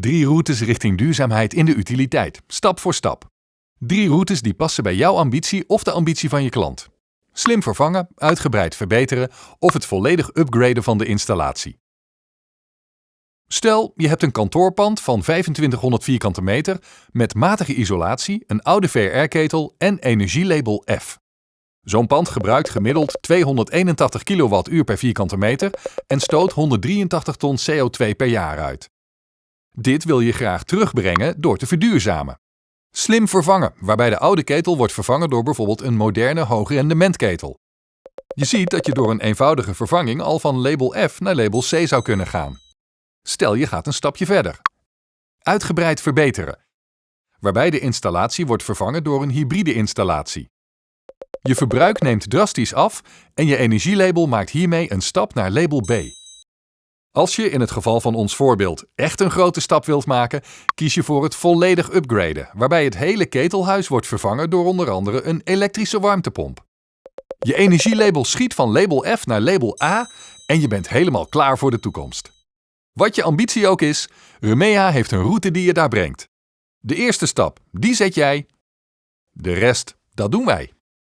Drie routes richting duurzaamheid in de utiliteit, stap voor stap. Drie routes die passen bij jouw ambitie of de ambitie van je klant. Slim vervangen, uitgebreid verbeteren of het volledig upgraden van de installatie. Stel, je hebt een kantoorpand van 2500 vierkante meter met matige isolatie, een oude VR-ketel en energielabel F. Zo'n pand gebruikt gemiddeld 281 kWh per vierkante meter en stoot 183 ton CO2 per jaar uit. Dit wil je graag terugbrengen door te verduurzamen. Slim vervangen, waarbij de oude ketel wordt vervangen door bijvoorbeeld een moderne hoogrendementketel. Je ziet dat je door een eenvoudige vervanging al van label F naar label C zou kunnen gaan. Stel je gaat een stapje verder. Uitgebreid verbeteren, waarbij de installatie wordt vervangen door een hybride installatie. Je verbruik neemt drastisch af en je energielabel maakt hiermee een stap naar label B. Als je in het geval van ons voorbeeld echt een grote stap wilt maken, kies je voor het volledig upgraden, waarbij het hele ketelhuis wordt vervangen door onder andere een elektrische warmtepomp. Je energielabel schiet van label F naar label A en je bent helemaal klaar voor de toekomst. Wat je ambitie ook is, Remea heeft een route die je daar brengt. De eerste stap, die zet jij. De rest, dat doen wij.